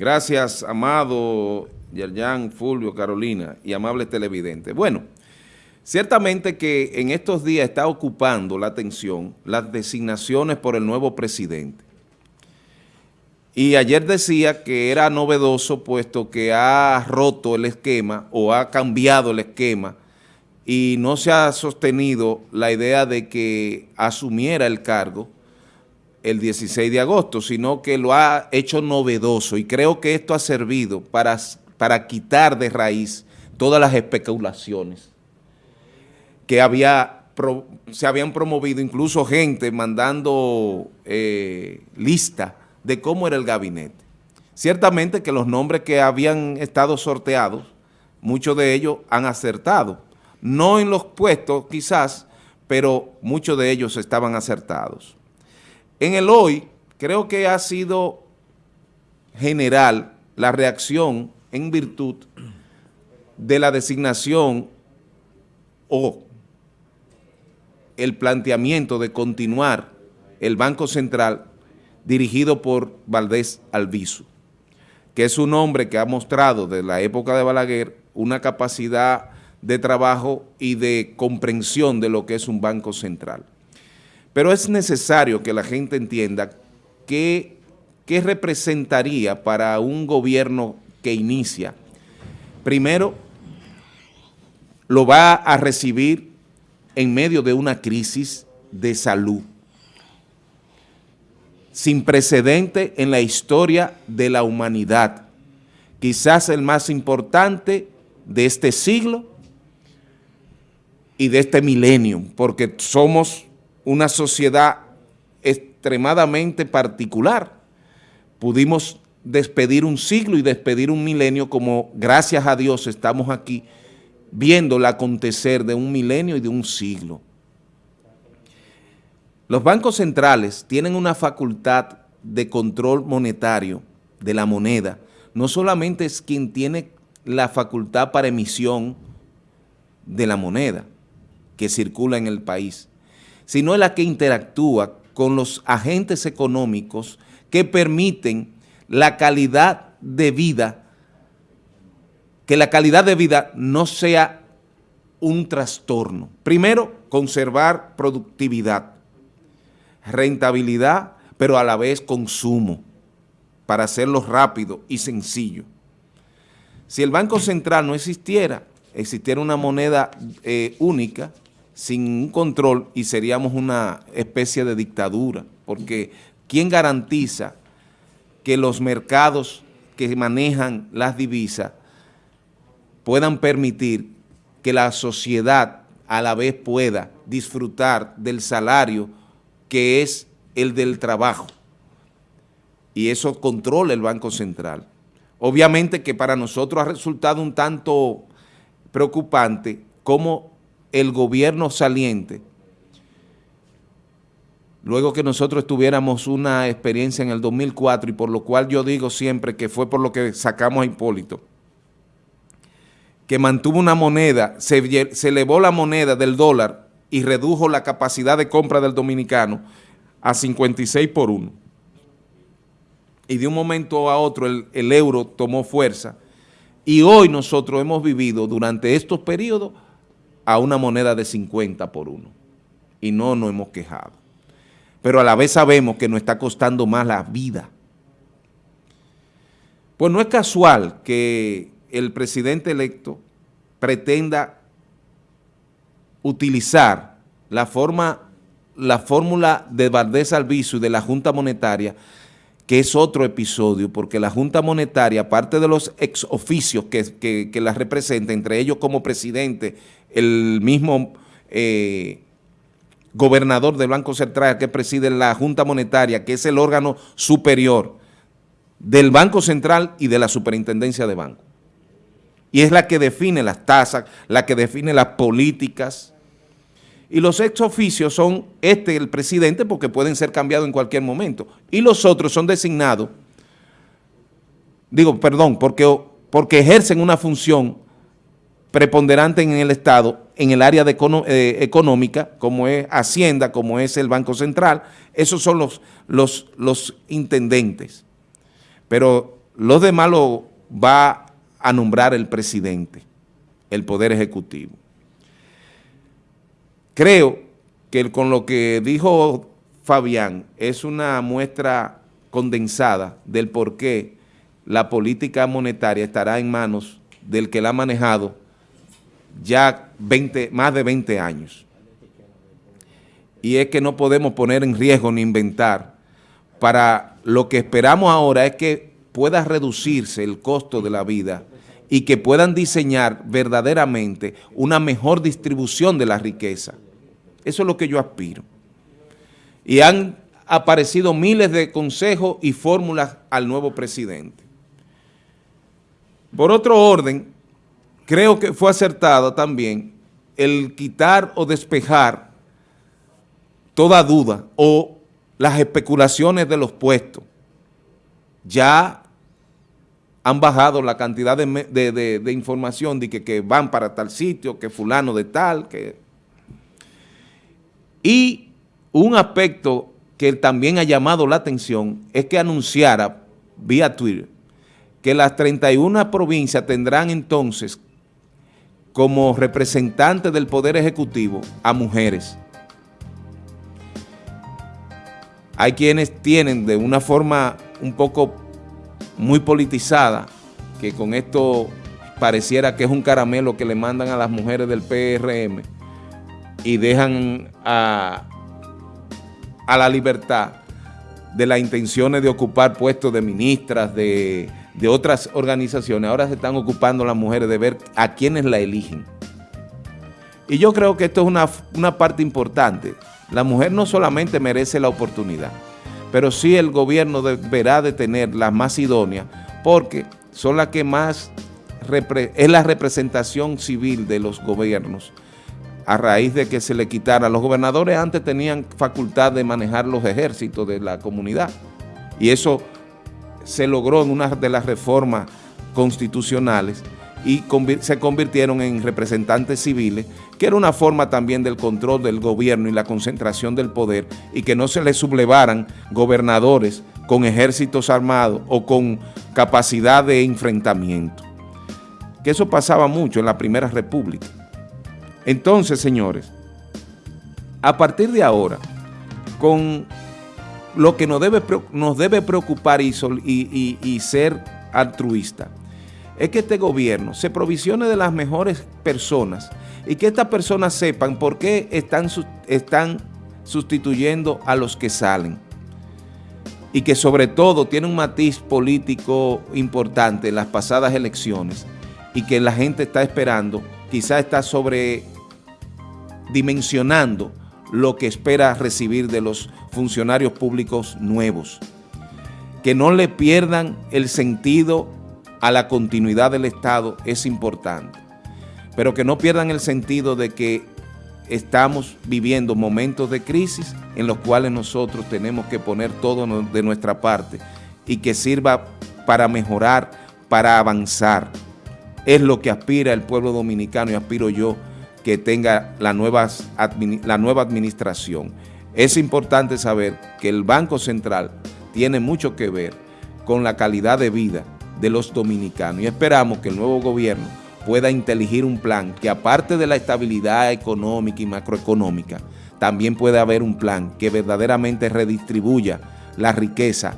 Gracias, Amado, Yerjan, Fulvio, Carolina y amables televidentes. Bueno, ciertamente que en estos días está ocupando la atención las designaciones por el nuevo presidente. Y ayer decía que era novedoso puesto que ha roto el esquema o ha cambiado el esquema y no se ha sostenido la idea de que asumiera el cargo el 16 de agosto, sino que lo ha hecho novedoso y creo que esto ha servido para, para quitar de raíz todas las especulaciones que había, se habían promovido, incluso gente mandando eh, lista de cómo era el gabinete. Ciertamente que los nombres que habían estado sorteados, muchos de ellos han acertado, no en los puestos quizás, pero muchos de ellos estaban acertados. En el hoy, creo que ha sido general la reacción en virtud de la designación o el planteamiento de continuar el Banco Central dirigido por Valdés Alviso, que es un hombre que ha mostrado desde la época de Balaguer una capacidad de trabajo y de comprensión de lo que es un banco central. Pero es necesario que la gente entienda qué, qué representaría para un gobierno que inicia. Primero, lo va a recibir en medio de una crisis de salud sin precedente en la historia de la humanidad, quizás el más importante de este siglo y de este milenio, porque somos una sociedad extremadamente particular. Pudimos despedir un siglo y despedir un milenio como gracias a Dios estamos aquí viendo el acontecer de un milenio y de un siglo. Los bancos centrales tienen una facultad de control monetario de la moneda. No solamente es quien tiene la facultad para emisión de la moneda que circula en el país, sino es la que interactúa con los agentes económicos que permiten la calidad de vida, que la calidad de vida no sea un trastorno. Primero, conservar productividad, rentabilidad, pero a la vez consumo, para hacerlo rápido y sencillo. Si el Banco Central no existiera, existiera una moneda eh, única, sin control y seríamos una especie de dictadura, porque ¿quién garantiza que los mercados que manejan las divisas puedan permitir que la sociedad a la vez pueda disfrutar del salario que es el del trabajo? Y eso controla el Banco Central. Obviamente que para nosotros ha resultado un tanto preocupante cómo el gobierno saliente, luego que nosotros tuviéramos una experiencia en el 2004 y por lo cual yo digo siempre que fue por lo que sacamos a Hipólito, que mantuvo una moneda, se, elevó la moneda del dólar y redujo la capacidad de compra del dominicano a 56 por 1. Y de un momento a otro el, el euro tomó fuerza y hoy nosotros hemos vivido durante estos periodos a una moneda de 50 por uno y no nos hemos quejado. Pero a la vez sabemos que nos está costando más la vida. Pues no es casual que el presidente electo pretenda utilizar la forma, la fórmula de Valdés Alviso y de la Junta Monetaria, que es otro episodio, porque la Junta Monetaria, aparte de los ex oficios que, que la representa, entre ellos como presidente el mismo eh, gobernador del Banco Central que preside la Junta Monetaria, que es el órgano superior del Banco Central y de la Superintendencia de Banco. Y es la que define las tasas, la que define las políticas. Y los ex oficios son este, el presidente, porque pueden ser cambiados en cualquier momento. Y los otros son designados, digo, perdón, porque, porque ejercen una función preponderante en el Estado, en el área de eh, económica, como es Hacienda, como es el Banco Central, esos son los, los, los intendentes. Pero los demás lo va a nombrar el presidente, el Poder Ejecutivo. Creo que con lo que dijo Fabián es una muestra condensada del por qué la política monetaria estará en manos del que la ha manejado ya 20, más de 20 años. Y es que no podemos poner en riesgo ni inventar. Para lo que esperamos ahora es que pueda reducirse el costo de la vida y que puedan diseñar verdaderamente una mejor distribución de la riqueza. Eso es lo que yo aspiro. Y han aparecido miles de consejos y fórmulas al nuevo presidente. Por otro orden, creo que fue acertado también el quitar o despejar toda duda o las especulaciones de los puestos. Ya han bajado la cantidad de, información de que, que, van para tal sitio, que fulano de tal, que... Y un aspecto que también ha llamado la atención es que anunciara vía Twitter que las 31 provincias tendrán entonces como representantes del Poder Ejecutivo a mujeres. Hay quienes tienen de una forma un poco muy politizada, que con esto pareciera que es un caramelo que le mandan a las mujeres del PRM y dejan a, a la libertad de las intenciones de ocupar puestos de ministras, de, de otras organizaciones. Ahora se están ocupando las mujeres de ver a quienes la eligen. Y yo creo que esto es una, una parte importante. La mujer no solamente merece la oportunidad, pero sí el gobierno deberá de tener las más idóneas porque son las que más es la representación civil de los gobiernos a raíz de que se le quitara. Los gobernadores antes tenían facultad de manejar los ejércitos de la comunidad y eso se logró en una de las reformas constitucionales y se convirtieron en representantes civiles, que era una forma también del control del gobierno y la concentración del poder, y que no se les sublevaran gobernadores con ejércitos armados o con capacidad de enfrentamiento. Que eso pasaba mucho en la Primera República. Entonces, señores, a partir de ahora, con lo que nos debe, nos debe preocupar y, ser altruista, es que este gobierno se provisione de las mejores personas y que estas personas sepan por qué están, están sustituyendo a los que salen. Y que sobre todo tiene un matiz político importante en las pasadas elecciones y que la gente está esperando, quizás está sobredimensionando lo que espera recibir de los funcionarios públicos nuevos. Que no le pierdan el sentido a la continuidad del Estado es importante, pero que no pierdan el sentido de que estamos viviendo momentos de crisis en los cuales nosotros tenemos que poner todo de nuestra parte y que sirva para mejorar, para avanzar. Es lo que aspira el pueblo dominicano y aspiro yo que tenga la nueva, la nueva administración. Es importante saber que el Banco Central tiene mucho que ver con la calidad de vida de los dominicanos. Y esperamos que el nuevo gobierno pueda inteligir un plan que aparte de la estabilidad económica y macroeconómica, también pueda haber un plan que verdaderamente redistribuya la riqueza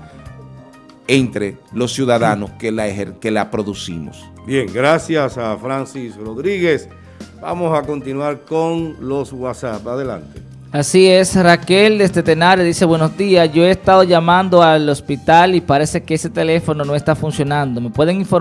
entre los ciudadanos que la, que la producimos. Bien, gracias a Francis Rodríguez. Vamos a continuar con los WhatsApp. Adelante. Así es, Raquel desde Tenares dice, buenos días, yo he estado llamando al hospital y parece que ese teléfono no está funcionando. ¿Me pueden informar?